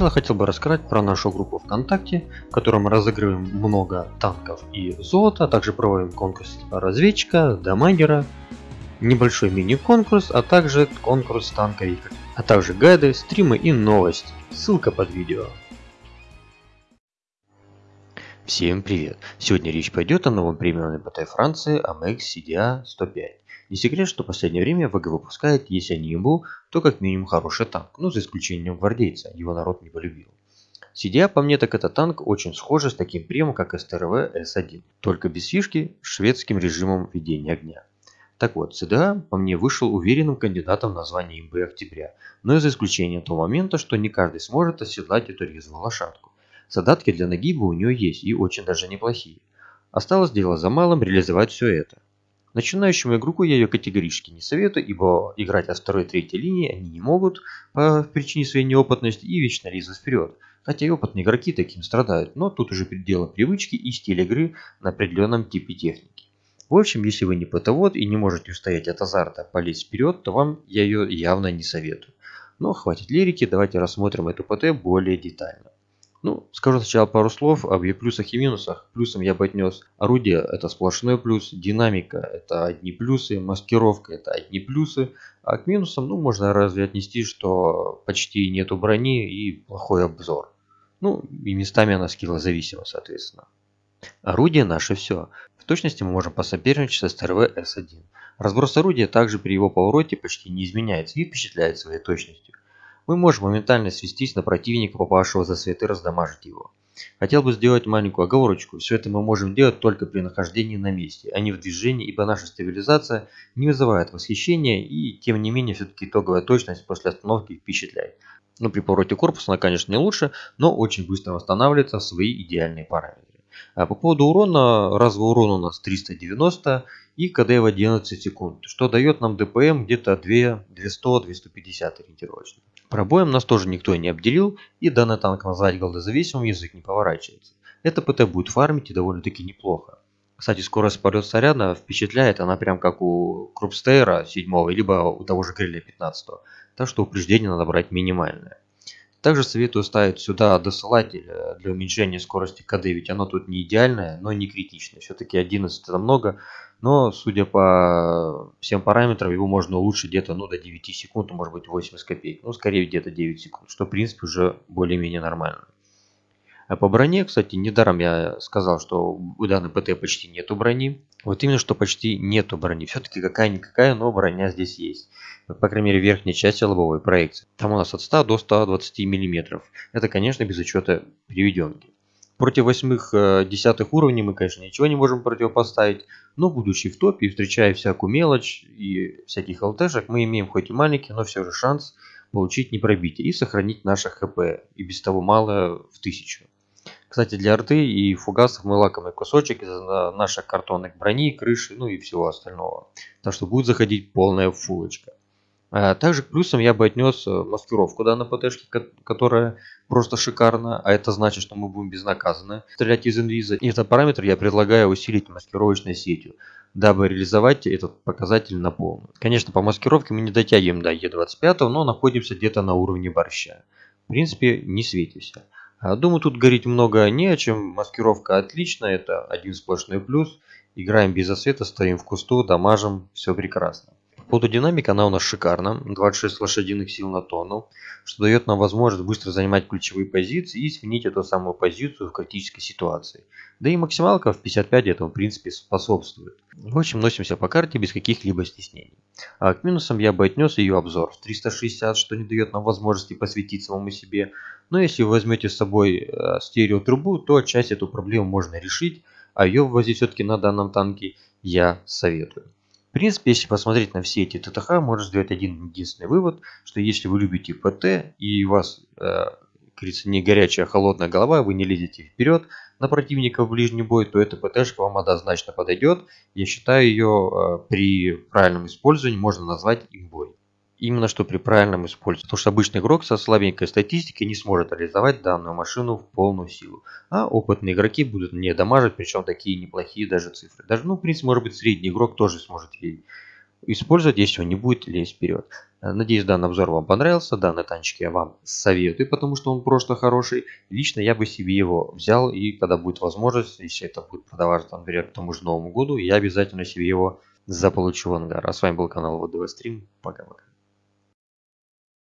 начала хотел бы рассказать про нашу группу ВКонтакте, в которой мы разыгрываем много танков и золота, а также проводим конкурс разведчика, дамагера, небольшой мини-конкурс, а также конкурс танковика, а также гайды, стримы и новости. Ссылка под видео. Всем привет! Сегодня речь пойдет о новом премиальном ПТ Франции AMX CDA 105. Не секрет, что в последнее время ВГ выпускает, если не ему, то как минимум хороший танк, ну за исключением гвардейца, его народ не полюбил. CDA по мне так это танк очень схожий с таким премом как СТРВ С1, только без фишки с шведским режимом ведения огня. Так вот, CDA по мне вышел уверенным кандидатом на звание имбы октября, но и за исключением того момента, что не каждый сможет оседлать эту резвую лошадку. Задатки для нагиба у нее есть и очень даже неплохие. Осталось дело за малым реализовать все это. Начинающему игроку я ее категорически не советую, ибо играть от второй и третьей линии они не могут по причине своей неопытности и вечно лезут вперед. Хотя и опытные игроки таким страдают, но тут уже дело привычки и стиль игры на определенном типе техники. В общем, если вы не ПТ-вод и не можете устоять от азарта полезть вперед, то вам я ее явно не советую. Но хватит лирики, давайте рассмотрим эту ПТ более детально. Ну, скажу сначала пару слов об ее плюсах и минусах. Плюсом я бы отнес орудие – это сплошной плюс, динамика – это одни плюсы, маскировка – это одни плюсы. А к минусам, ну, можно разве отнести, что почти нету брони и плохой обзор. Ну, и местами она скиллозависима, соответственно. Орудие наше все. В точности мы можем посоперничать с СТРВ С1. Разброс орудия также при его повороте почти не изменяется и впечатляет своей точностью мы можем моментально свестись на противника, попавшего за свет и раздамажить его. Хотел бы сделать маленькую оговорочку, все это мы можем делать только при нахождении на месте, а не в движении, ибо наша стабилизация не вызывает восхищения и тем не менее все-таки итоговая точность после остановки впечатляет. Ну при повороте корпуса она конечно не лучше, но очень быстро восстанавливается в свои идеальные параметры. А по поводу урона, разовый урон у нас 390 и КД в 11 секунд, что дает нам ДПМ где-то 200-250 ориентировочно. Пробоем нас тоже никто не обделил, и данный танк назвать голдозависимым язык не поворачивается. Это ПТ будет фармить и довольно-таки неплохо. Кстати, скорость полет снаряда впечатляет, она прям как у Крупстейра 7 либо у того же Гриля 15 так что упреждение надо брать минимальное. Также советую ставить сюда досылатель э, для уменьшения скорости КД, ведь оно тут не идеальное, но не критичное. Все-таки 11 это много, но судя по всем параметрам его можно улучшить где-то ну, до 9 секунд, ну, может быть 80 копеек. Ну, скорее где-то 9 секунд, что в принципе уже более-менее нормально. А по броне, кстати, недаром я сказал, что у данной ПТ почти нету брони. Вот именно, что почти нету брони. Все-таки какая-никакая, но броня здесь есть по крайней мере, верхней части лобовой проекции. Там у нас от 100 до 120 мм. Это, конечно, без учета переведенки. Против восьмых э, десятых уровней мы, конечно, ничего не можем противопоставить, но будучи в топе и встречая всякую мелочь и всяких ЛТшек, мы имеем хоть и маленький, но все же шанс получить непробитие и сохранить наше ХП, и без того мало в тысячу. Кстати, для арты и фугасов мы лакомый кусочек из наших картонных брони, крыши, ну и всего остального. Так что будет заходить полная фулочка. А также к плюсам я бы отнес э, маскировку данной ПТшки, которая просто шикарна, а это значит, что мы будем безнаказанно стрелять из инвиза. И этот параметр я предлагаю усилить маскировочной сетью, дабы реализовать этот показатель на полную. Конечно, по маскировке мы не дотягиваем до Е25, но находимся где-то на уровне борща. В принципе, не светимся. А, думаю, тут говорить много не о чем. Маскировка отличная, это один сплошной плюс. Играем без освета, стоим в кусту, дамажим, все прекрасно. Фотодинамика она у нас шикарна, 26 лошадиных сил на тонну, что дает нам возможность быстро занимать ключевые позиции и сменить эту самую позицию в критической ситуации. Да и максималка в 55 этому в принципе способствует. В общем, носимся по карте без каких-либо стеснений. А к минусам я бы отнес ее обзор в 360, что не дает нам возможности посвятить самому себе. Но если вы возьмете с собой э, стереотрубу, то часть эту проблему можно решить, а ее ввозить все-таки на данном танке я советую. В принципе, если посмотреть на все эти ТТХ, можно сделать один единственный вывод, что если вы любите ПТ и у вас, э, говорится, не горячая, а холодная голова, вы не лезете вперед на противника в ближний бой, то эта ПТшка вам однозначно подойдет. Я считаю ее э, при правильном использовании можно назвать имбой. Именно что при правильном использовании. Потому что обычный игрок со слабенькой статистикой не сможет реализовать данную машину в полную силу. А опытные игроки будут не дамажить, причем такие неплохие даже цифры. Даже, ну, в принципе, может быть, средний игрок тоже сможет ей использовать, если он не будет лезть вперед. Надеюсь, данный обзор вам понравился. Данный танчик я вам советую, потому что он просто хороший. Лично я бы себе его взял, и когда будет возможность, если это будет продаваться, например, к тому же Новому году, я обязательно себе его заполучу в ангар. А с вами был канал ВДВ Стрим. Пока-пока.